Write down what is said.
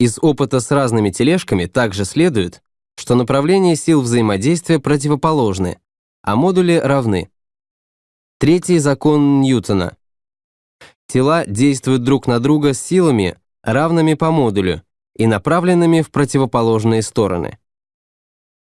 Из опыта с разными тележками также следует, что направления сил взаимодействия противоположны, а модули равны. Третий закон Ньютона. Тела действуют друг на друга силами, равными по модулю и направленными в противоположные стороны.